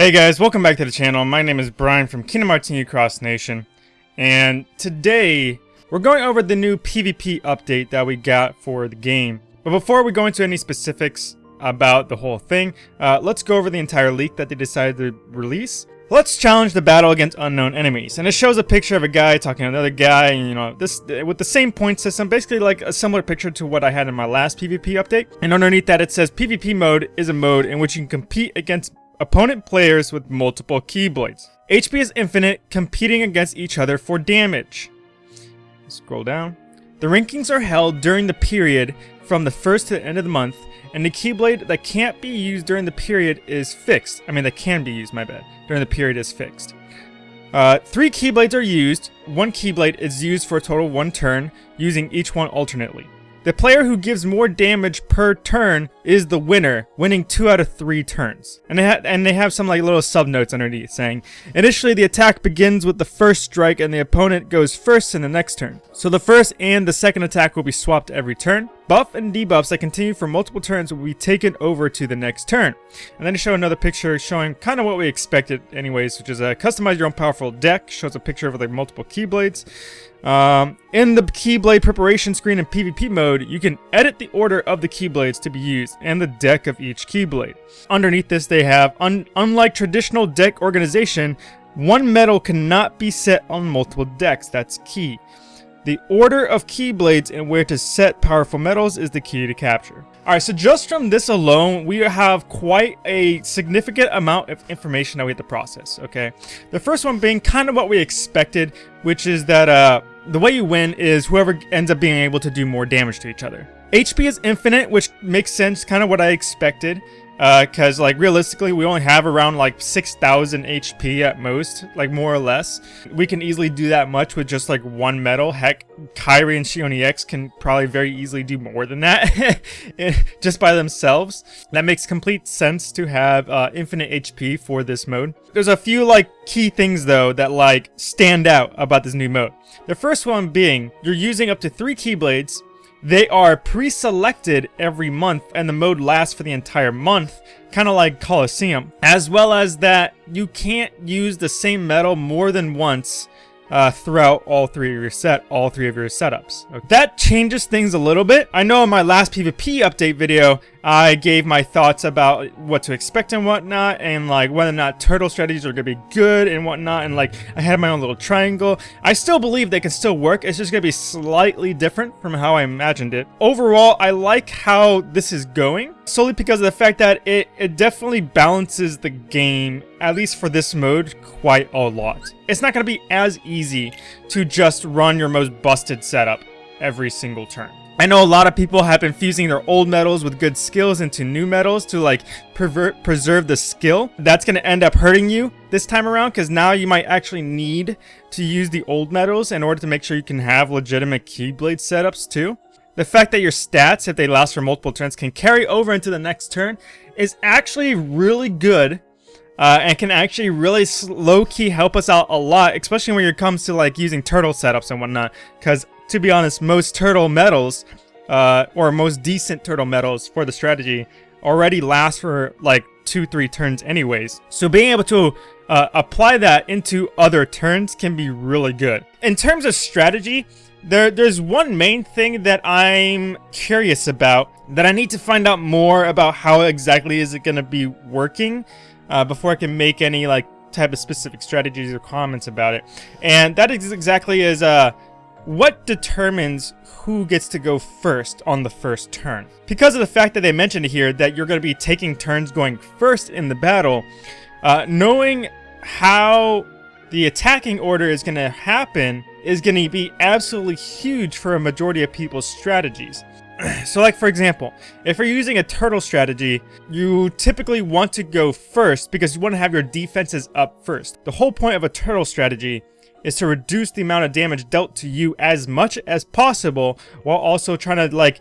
Hey guys, welcome back to the channel. My name is Brian from Kingdom Hearts Cross Nation, and today we're going over the new PvP update that we got for the game. But before we go into any specifics about the whole thing, uh, let's go over the entire leak that they decided to release. Let's challenge the battle against unknown enemies, and it shows a picture of a guy talking to another guy, and you know, this with the same point system, basically like a similar picture to what I had in my last PvP update. And underneath that, it says PvP mode is a mode in which you can compete against opponent players with multiple Keyblades. HP is infinite, competing against each other for damage. Scroll down. The rankings are held during the period from the first to the end of the month, and the Keyblade that can't be used during the period is fixed. I mean, that can be used, my bad. During the period is fixed. Uh, three Keyblades are used. One Keyblade is used for a total one turn, using each one alternately. The player who gives more damage per turn is the winner, winning 2 out of 3 turns. And they, and they have some like little sub notes underneath saying, Initially the attack begins with the first strike and the opponent goes first in the next turn. So the first and the second attack will be swapped every turn. Buff and debuffs that continue for multiple turns will be taken over to the next turn. And then to show another picture showing kind of what we expected anyways, which is a customize your own powerful deck. Shows a picture of like multiple Keyblades. Um, in the Keyblade preparation screen in PvP mode, you can edit the order of the Keyblades to be used and the deck of each Keyblade. Underneath this they have, un unlike traditional deck organization, one medal cannot be set on multiple decks, that's key. The order of Keyblades and where to set powerful medals is the key to capture. Alright, so just from this alone, we have quite a significant amount of information that we have to process, okay? The first one being kind of what we expected, which is that uh, the way you win is whoever ends up being able to do more damage to each other. HP is infinite, which makes sense, kind of what I expected because uh, like realistically we only have around like 6,000 HP at most like more or less. We can easily do that much with just like one medal. heck Kairi and Xion EX can probably very easily do more than that just by themselves. That makes complete sense to have uh, infinite HP for this mode. There's a few like key things though that like stand out about this new mode. The first one being you're using up to three Keyblades they are pre-selected every month and the mode lasts for the entire month, kind of like Colosseum. As well as that you can't use the same medal more than once uh, throughout all three of your set, all three of your setups. Okay. That changes things a little bit. I know in my last PvP update video, I gave my thoughts about what to expect and whatnot, and like whether or not turtle strategies are gonna be good and whatnot, and like I had my own little triangle. I still believe they can still work, it's just gonna be slightly different from how I imagined it. Overall, I like how this is going, solely because of the fact that it, it definitely balances the game, at least for this mode, quite a lot. It's not gonna be as easy to just run your most busted setup every single turn. I know a lot of people have been fusing their old medals with good skills into new medals to like preserve the skill. That's going to end up hurting you this time around because now you might actually need to use the old medals in order to make sure you can have legitimate Keyblade setups too. The fact that your stats, if they last for multiple turns, can carry over into the next turn is actually really good uh, and can actually really low-key help us out a lot, especially when it comes to like using turtle setups and whatnot. Because to be honest, most turtle medals, uh, or most decent turtle medals for the strategy, already last for like two, three turns anyways. So being able to uh, apply that into other turns can be really good. In terms of strategy, there, there's one main thing that I'm curious about that I need to find out more about how exactly is it going to be working uh, before I can make any like type of specific strategies or comments about it. And that is exactly is uh, what determines who gets to go first on the first turn? Because of the fact that they mentioned here that you're going to be taking turns going first in the battle, uh, knowing how the attacking order is going to happen is going to be absolutely huge for a majority of people's strategies. so like for example, if you're using a turtle strategy, you typically want to go first because you want to have your defenses up first. The whole point of a turtle strategy is to reduce the amount of damage dealt to you as much as possible while also trying to like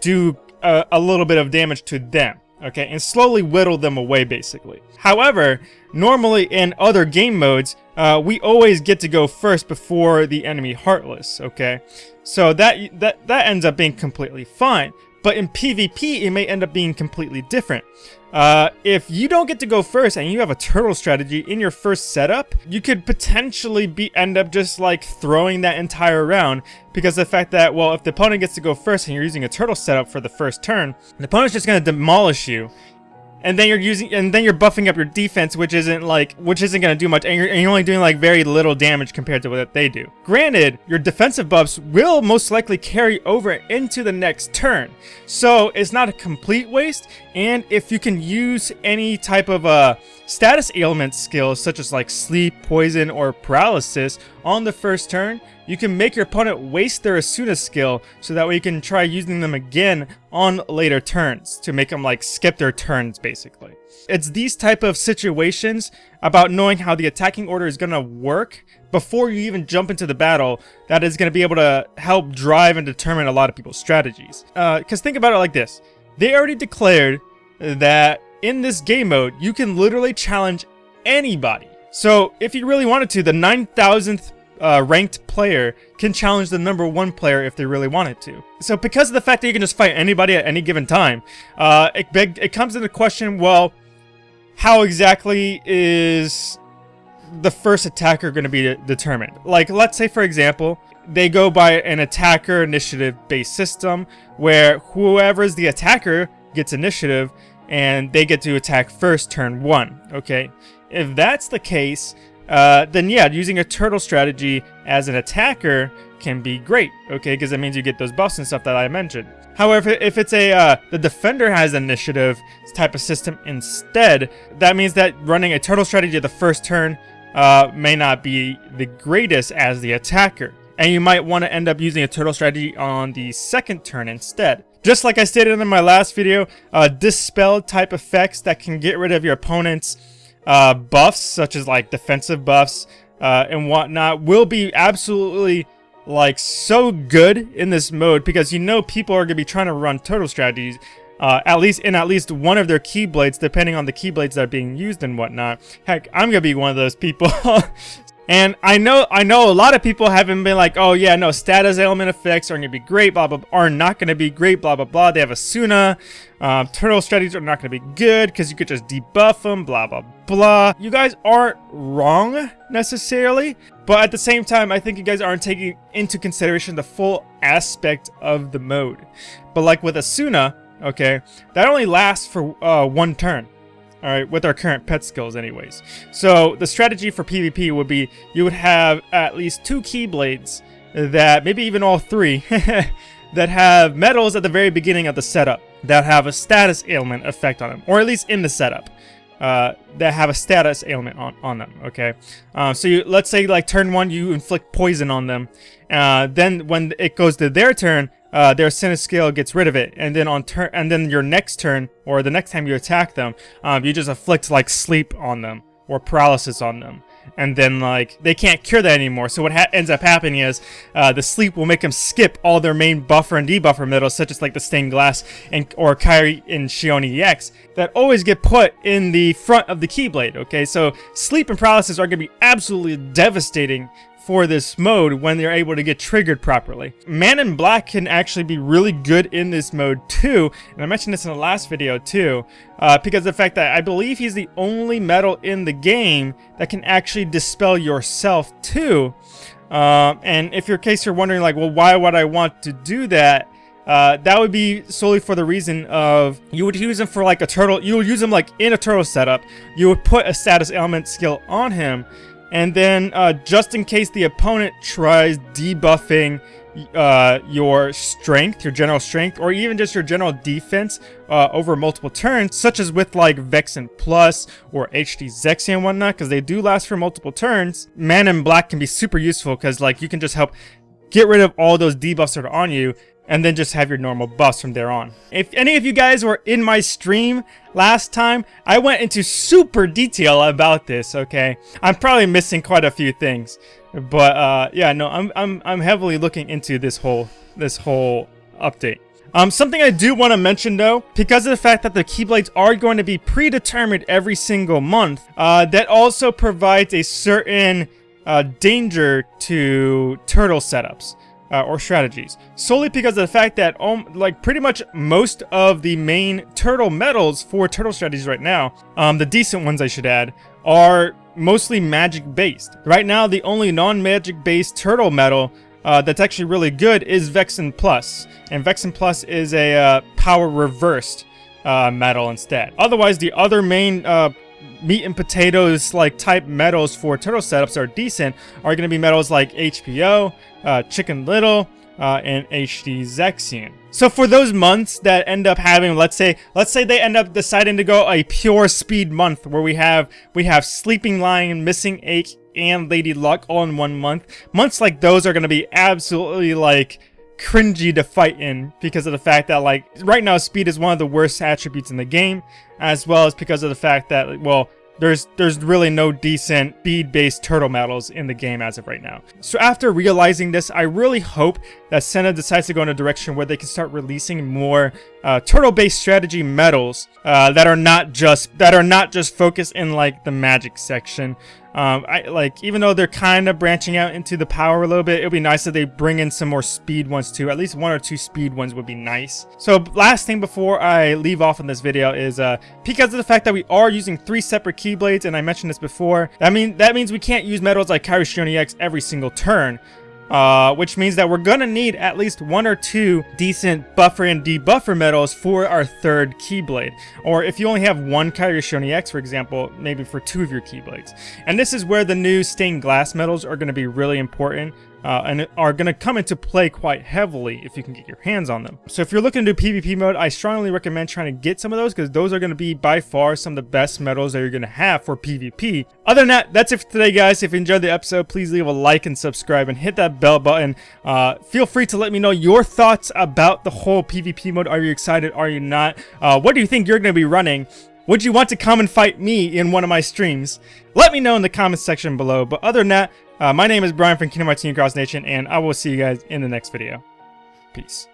do a, a, little bit of damage to them okay and slowly whittle them away basically. However normally in other game modes uh, we always get to go first before the enemy heartless okay? So that that that ends up being completely fine. But in PvP, it may end up being completely different. Uh, if you don't get to go first and you have a turtle strategy in your first setup, you could potentially be end up just like throwing that entire round because the fact that, well, if the opponent gets to go first and you're using a turtle setup for the first turn, the opponent's just going to demolish you and then you're using and then you're buffing up your defense which isn't like which isn't going to do much and you're, and you're, only doing like very little damage compared to what they do. Granted your defensive buffs will most likely carry over into the next turn. So it's not a complete waste and if you can use any type of uh status ailment skills such as like sleep poison or paralysis on the first turn you can make your opponent waste their Esuna skill so that way you can try using them again on later turns to make them like skip their turns basically. It's these type of situations about knowing how the attacking order is going to work before you even jump into the battle that is going to be able to help drive and determine a lot of people's strategies. Because uh, think about it like this. They already declared that in this game mode, you can literally challenge anybody. So if you really wanted to, the 9,000th uh, ranked player can challenge the number one player if they really wanted to. So because of the fact that you can just fight anybody at any given time, uh, it, it comes into question, well, how exactly is the first attacker going to be determined? Like, let's say, for example, they go by an attacker initiative based system where whoever's the attacker gets initiative and they get to attack first turn one, okay? If that's the case, uh, then yeah, using a turtle strategy as an attacker can be great, okay? Because it means you get those buffs and stuff that I mentioned. However, if it's a uh, the defender has initiative type of system instead, that means that running a turtle strategy the first turn uh, may not be the greatest as the attacker. And you might want to end up using a turtle strategy on the second turn instead. Just like I stated in my last video, uh, dispel type effects that can get rid of your opponent's uh, buffs, such as like defensive buffs uh, and whatnot, will be absolutely like so good in this mode because you know people are going to be trying to run turtle strategies uh, at least in at least one of their keyblades, depending on the keyblades that are being used and whatnot. Heck, I'm gonna be one of those people. And I know I know a lot of people haven't been like, oh yeah, no, status ailment effects are to be great, blah, blah, are not to be great, blah, blah, blah. They have Esuna. Um, turtle strategies are not to be good because you could just debuff them, blah, blah, blah. You guys aren't wrong necessarily, but at the same time, I think you guys aren't taking into consideration the full aspect of the mode. But like with Esuna, okay, that only lasts for uh, one turn. Alright, with our current pet skills anyways. So the strategy for PvP would be you would have at least two Keyblades that, maybe even all three, that have medals at the very beginning of the setup that have a status ailment effect on them, or at least in the setup. Uh, that have a status ailment on, on them, okay? Uh, so you, let's say like turn one, you inflict poison on them. Uh, then when it goes to their turn, uh, their skill gets rid of it, and then on turn, and then your next turn, or the next time you attack them, um, you just afflict like sleep on them or paralysis on them, and then like they can't cure that anymore. So what ends up happening is uh, the sleep will make them skip all their main buffer and debuffer medals, such as like the stained glass and or Kairi and Xion EX, that always get put in the front of the Keyblade. Okay, so sleep and paralysis are going to be absolutely devastating for this mode when they're able to get triggered properly. Man in Black can actually be really good in this mode too, and I mentioned this in the last video too, uh, because the fact that I believe he's the only medal in the game that can actually dispel yourself too. Uh, and if your case you're wondering like, well, why would I want to do that? Uh, that would be solely for the reason of you would use him for like a turtle you would use him like in a turtle setup you would put a status ailment skill on him and then, uh, just in case the opponent tries debuffing uh, your strength, your general strength, or even just your general defense uh, over multiple turns, such as with like Vexen Plus or HD Zexion and whatnot, because they do last for multiple turns, Man in Black can be super useful because like you can just help get rid of all those debuffs that are on you and then just have your normal buffs from there on. If any of you guys were in my stream last time, I went into super detail about this, okay? I'm probably missing quite a few things. But uh, yeah, no, I'm, I'm, I'm heavily looking into this whole, this whole update. Um, something I do want to mention though, because of the fact that the Keyblades are going to be predetermined every single month, uh, that also provides a certain uh, danger to turtle setups. Uh, or strategies. Solely because of the fact that um, like pretty much most of the main turtle medals for turtle strategies right now, um, the decent ones I should add, are mostly magic based. Right now the only non-magic based turtle medal uh, that's actually really good is Vexen Plus. And Vexen Plus is a uh, power reversed uh, medal instead. Otherwise, the other main uh, meat and potatoes like type medals for turtle setups are decent are going to be medals like HPO, uh, Chicken Little, uh, and HD Zexion. So for those months that end up having, let's say, let's say they end up deciding to go a pure speed month where we have we have Sleeping Lion, Missing Ache, and Lady Luck all in one month. Months like those are going to be absolutely like cringy to fight in because of the fact that like right now speed is one of the worst attributes in the game as well as because of the fact that well there's there's really no decent speed-based turtle medals in the game as of right now. So after realizing this, I really hope that SENA decides to go in a direction where they can start releasing more uh, turtle-based strategy medals uh, that are not just that are not just focused in like the magic section, um, I like even though they're kind of branching out into the power a little bit, it would be nice if they bring in some more speed ones too. At least one or two speed ones would be nice. So last thing before I leave off in this video is uh, because of the fact that we are using three separate keyblades, and I mentioned this before. I mean that means we can't use medals like Kairi and Xion EX every single turn. Uh, which means that we're gonna need at least one or two decent buffer and debuffer medals for our third Keyblade. Or if you only have one Kairi and Xion EX, for example, maybe for two of your Keyblades. And this is where the new stained glass medals are gonna be really important uh, and are going to come into play quite heavily if you can get your hands on them. So if you're looking to do PvP mode, I strongly recommend trying to get some of those because those are going to be by far some of the best medals that you're going to have for PvP. Other than that, that's it for today guys. If you enjoyed the episode, please leave a like and subscribe and hit that bell button. Uh, feel free to let me know your thoughts about the whole PvP mode. Are you excited? Are you not? Uh, what do you think you're going to be running? Would you want to come and fight me in one of my streams? Let me know in the comments section below. But other than that, uh, my name is Brian from Kingdom Hearts Cross Nation, and I will see you guys in the next video. Peace.